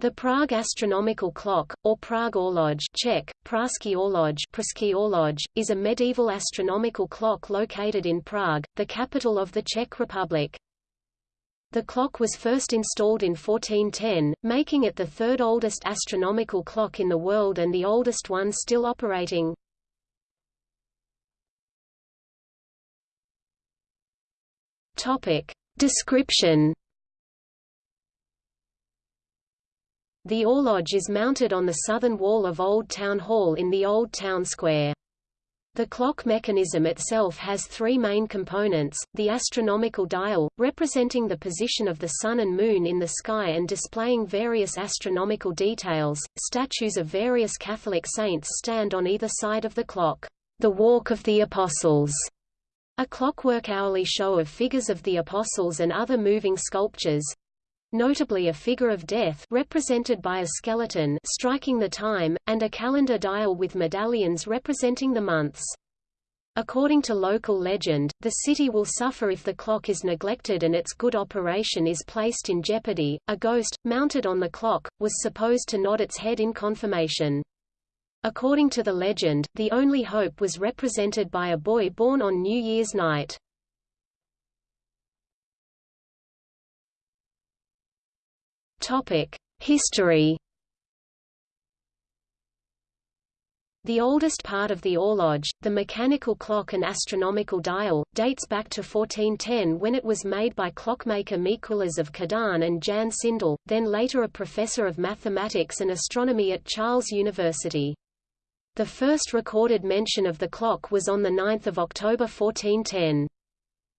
The Prague astronomical clock, or Prague Orloj Czech, Pražský orloj, Pražský orloj, is a medieval astronomical clock located in Prague, the capital of the Czech Republic. The clock was first installed in 1410, making it the third oldest astronomical clock in the world and the oldest one still operating. Topic. Description The Orloj is mounted on the southern wall of Old Town Hall in the Old Town Square. The clock mechanism itself has three main components, the astronomical dial, representing the position of the Sun and Moon in the sky and displaying various astronomical details, statues of various Catholic saints stand on either side of the clock. The Walk of the Apostles, a clockwork hourly show of figures of the apostles and other moving sculptures, notably a figure of death represented by a skeleton striking the time, and a calendar dial with medallions representing the months. According to local legend, the city will suffer if the clock is neglected and its good operation is placed in jeopardy. A ghost, mounted on the clock, was supposed to nod its head in confirmation. According to the legend, the only hope was represented by a boy born on New Year's night. History. The oldest part of the Orloj, the mechanical clock and astronomical dial, dates back to 1410 when it was made by clockmaker Mikuláš of Kadaň and Jan Šindel, then later a professor of mathematics and astronomy at Charles University. The first recorded mention of the clock was on 9 October 1410.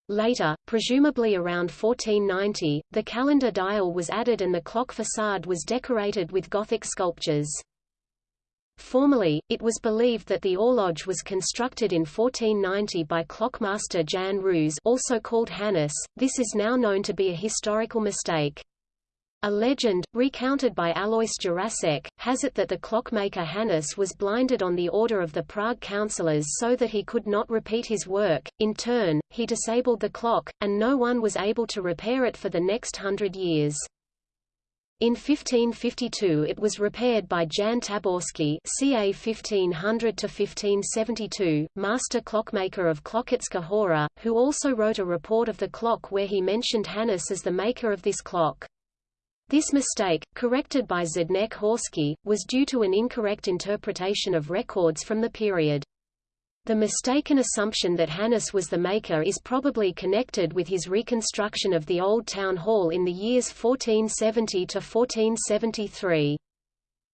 Later, presumably around 1490, the calendar dial was added and the clock facade was decorated with Gothic sculptures. Formerly, it was believed that the Orloj was constructed in 1490 by clockmaster Jan Růž also called Hanuš. This is now known to be a historical mistake. A legend, recounted by Alois Jirásek, has it that the clockmaker Hanuš was blinded on the order of the Prague councillors so that he could not repeat his work. In turn, he disabled the clock, and no one was able to repair it for the next hundred years. In 1552 it was repaired by Jan Táborský ca 1500–1572, master clockmaker of Klokotská Hora, who also wrote a report of the clock where he mentioned Hanuš as the maker of this clock. This mistake, corrected by Zdeněk Horský, was due to an incorrect interpretation of records from the period. The mistaken assumption that Hanuš was the maker is probably connected with his reconstruction of the Old Town Hall in the years 1470 to 1473.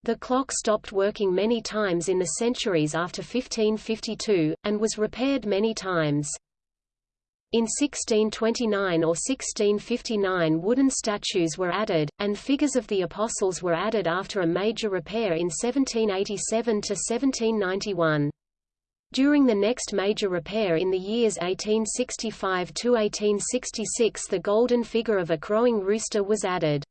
The clock stopped working many times in the centuries after 1552, and was repaired many times. In 1629 or 1659 wooden statues were added, and figures of the apostles were added after a major repair in 1787 to 1791. During the next major repair in the years 1865 to 1866 the golden figure of a crowing rooster was added.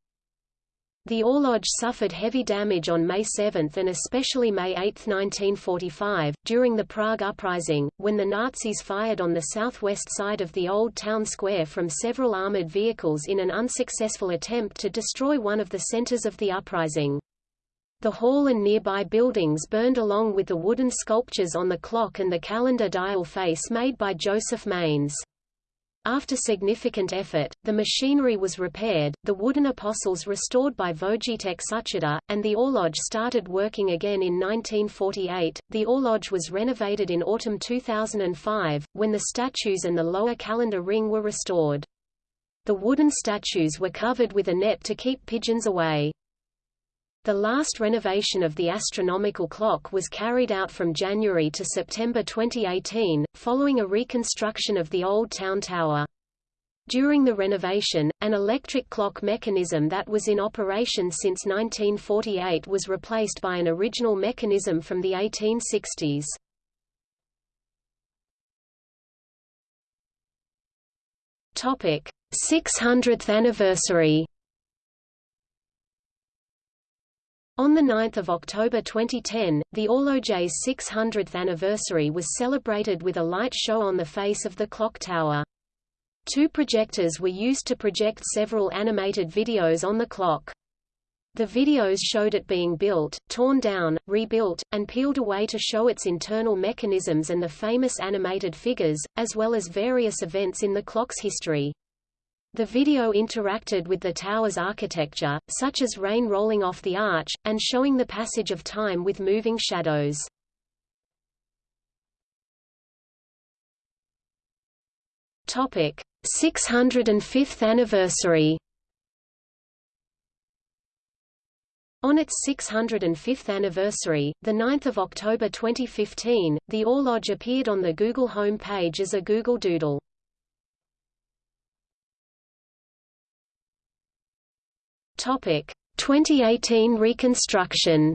The Orloj suffered heavy damage on May 7 and especially May 8, 1945, during the Prague Uprising, when the Nazis fired on the southwest side of the Old Town Square from several armored vehicles in an unsuccessful attempt to destroy one of the centers of the uprising. The hall and nearby buildings burned along with the wooden sculptures on the clock and the calendar dial face made by Josef Mánes. After significant effort, the machinery was repaired, the wooden apostles restored by Vojtěch Sucharda, and the Orloj started working again in 1948. The Orloj was renovated in autumn 2005, when the statues and the lower calendar ring were restored. The wooden statues were covered with a net to keep pigeons away. The last renovation of the astronomical clock was carried out from January to September 2018, following a reconstruction of the Old Town Tower. During the renovation, an electric clock mechanism that was in operation since 1948 was replaced by an original mechanism from the 1860s. Topic: 600th anniversary. On 9 October 2010, the Orloj's 600th anniversary was celebrated with a light show on the face of the clock tower. Two projectors were used to project several animated videos on the clock. The videos showed it being built, torn down, rebuilt, and peeled away to show its internal mechanisms and the famous animated figures, as well as various events in the clock's history. The video interacted with the tower's architecture, such as rain rolling off the arch, and showing the passage of time with moving shadows. Topic: 605th anniversary. On its 605th anniversary, 9 October 2015, the Orloj appeared on the Google home page as a Google Doodle. Topic: 2018 reconstruction.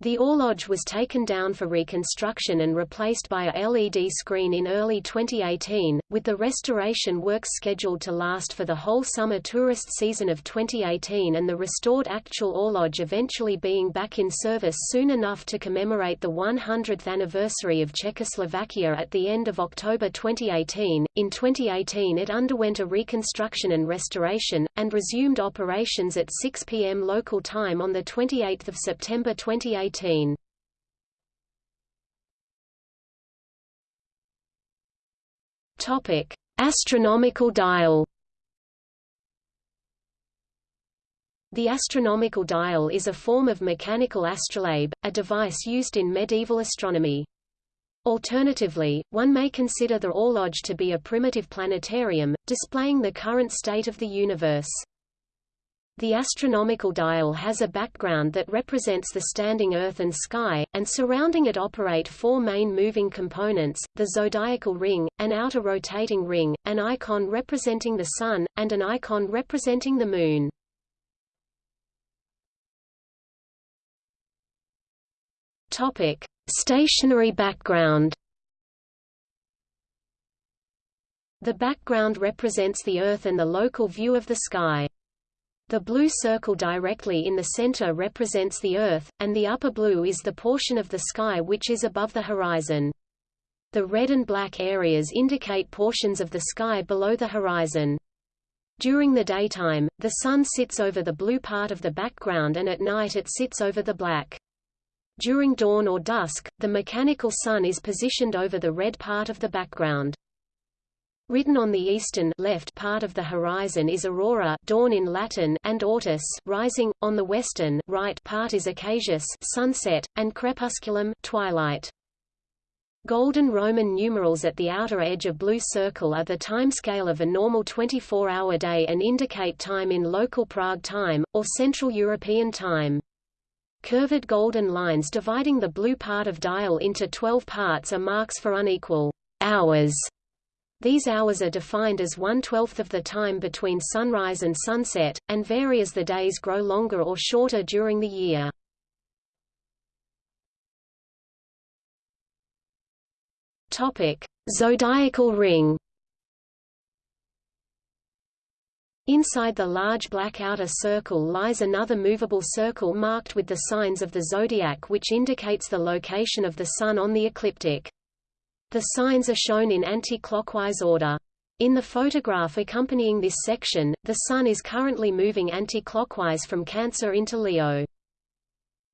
The Orloj was taken down for reconstruction and replaced by a LED screen in early 2018, with the restoration works scheduled to last for the whole summer tourist season of 2018 and the restored actual Orloj eventually being back in service soon enough to commemorate the 100th anniversary of Czechoslovakia at the end of October 2018. In 2018 it underwent a reconstruction and restoration, and resumed operations at 6 p.m. local time on 28 September 2018 2018. Topic: Astronomical dial. The astronomical dial is a form of mechanical astrolabe, a device used in medieval astronomy. Alternatively, one may consider the Orloj to be a primitive planetarium, displaying the current state of the universe. The astronomical dial has a background that represents the standing Earth and sky, and surrounding it operate four main moving components, the zodiacal ring, an outer rotating ring, an icon representing the Sun, and an icon representing the Moon. Topic. Stationary background The background represents the Earth and the local view of the sky. The blue circle directly in the center represents the Earth, and the upper blue is the portion of the sky which is above the horizon. The red and black areas indicate portions of the sky below the horizon. During the daytime, the sun sits over the blue part of the background and at night it sits over the black. During dawn or dusk, the mechanical sun is positioned over the red part of the background. Written on the eastern left part of the horizon is aurora dawn in Latin and ortus rising, on the western right part is occasus sunset, and crepusculum twilight. Golden Roman numerals at the outer edge of blue circle are the timescale of a normal 24-hour day and indicate time in local Prague time, or Central European time. Curved golden lines dividing the blue part of dial into 12 parts are marks for unequal hours these hours are defined as one-twelfth of the time between sunrise and sunset, and vary as the days grow longer or shorter during the year. Zodiacal ring. Inside the large black outer circle lies another movable circle marked with the signs of the zodiac which indicates the location of the Sun on the ecliptic. The signs are shown in anti-clockwise order. In the photograph accompanying this section, the Sun is currently moving anti-clockwise from Cancer into Leo.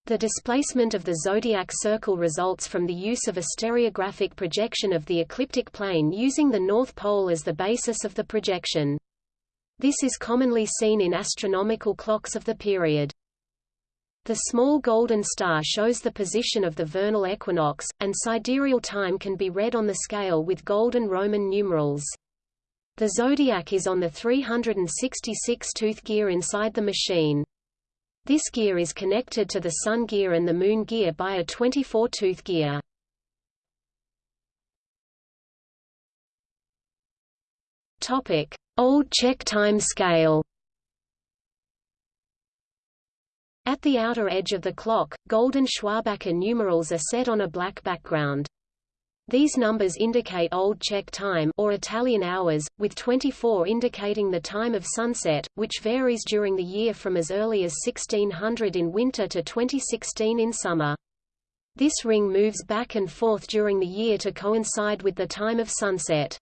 The displacement of the zodiac circle results from the use of a stereographic projection of the ecliptic plane using the North Pole as the basis of the projection. This is commonly seen in astronomical clocks of the period. The small golden star shows the position of the vernal equinox, and sidereal time can be read on the scale with golden Roman numerals. The zodiac is on the 366-tooth gear inside the machine. This gear is connected to the sun gear and the moon gear by a 24-tooth gear. Old Czech time scale. At the outer edge of the clock, golden Schwabacher numerals are set on a black background. These numbers indicate Old Czech time or Italian hours, with 24 indicating the time of sunset, which varies during the year from as early as 1600 in winter to 2016 in summer. This ring moves back and forth during the year to coincide with the time of sunset.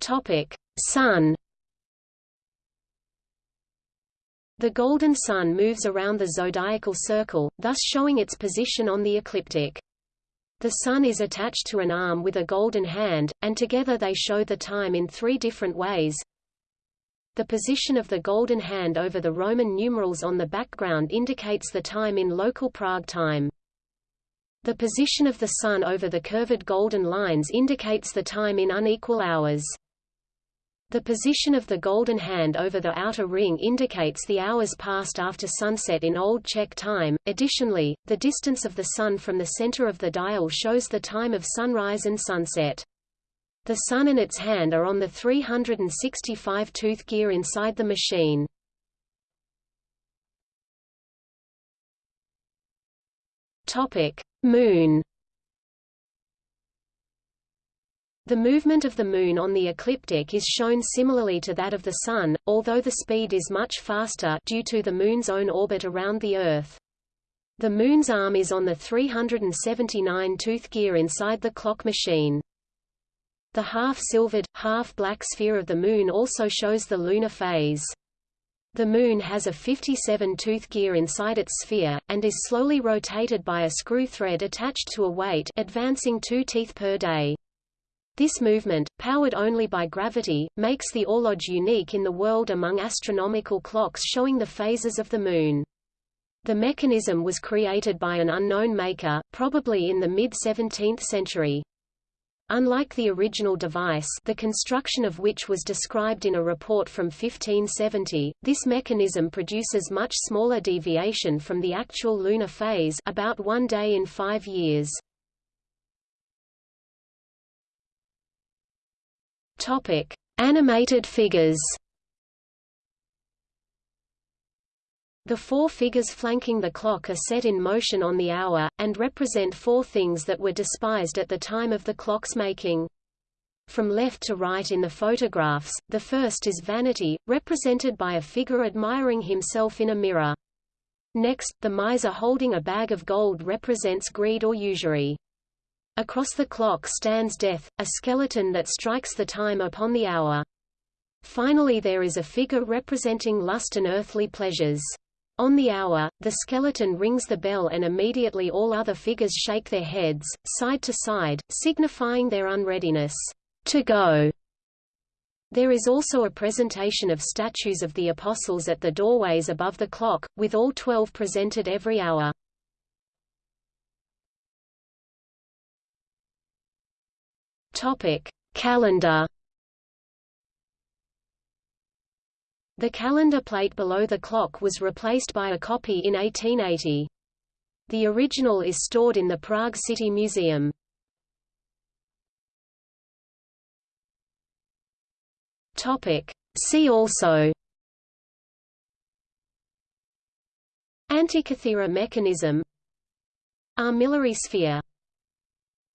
Topic: Sun. The golden sun moves around the zodiacal circle, thus showing its position on the ecliptic. The sun is attached to an arm with a golden hand, and together they show the time in three different ways. The position of the golden hand over the Roman numerals on the background indicates the time in local Prague time. The position of the sun over the curved golden lines indicates the time in unequal hours. The position of the golden hand over the outer ring indicates the hours passed after sunset in Old Czech time. Additionally, the distance of the sun from the center of the dial shows the time of sunrise and sunset. The sun and its hand are on the 365-tooth gear inside the machine. Topic: Moon The movement of the Moon on the ecliptic is shown similarly to that of the Sun, although the speed is much faster due to the Moon's own orbit around the Earth. The Moon's arm is on the 379-tooth gear inside the clock machine. The half-silvered, half-black sphere of the Moon also shows the lunar phase. The Moon has a 57-tooth gear inside its sphere, and is slowly rotated by a screw thread attached to a weight advancing two teeth per day. This movement, powered only by gravity, makes the Orloj unique in the world among astronomical clocks showing the phases of the Moon. The mechanism was created by an unknown maker, probably in the mid-17th century. Unlike the original device the construction of which was described in a report from 1570, this mechanism produces much smaller deviation from the actual lunar phase about one day in five years. Topic: Animated figures. The four figures flanking the clock are set in motion on the hour, and represent four things that were despised at the time of the clock's making. From left to right in the photographs, the first is vanity, represented by a figure admiring himself in a mirror. Next, the miser holding a bag of gold represents greed or usury. Across the clock stands death, a skeleton that strikes the time upon the hour. Finally there is a figure representing lust and earthly pleasures. On the hour, the skeleton rings the bell and immediately all other figures shake their heads, side to side, signifying their unreadiness to go. There is also a presentation of statues of the apostles at the doorways above the clock, with all twelve presented every hour. Topic: Calendar. The calendar plate below the clock was replaced by a copy in 1880. The original is stored in the Prague City Museum. Topic: See also Antikythera mechanism Armillary sphere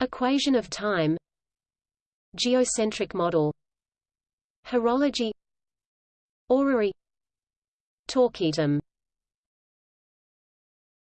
Equation of time Geocentric model Horology Orrery Torquetum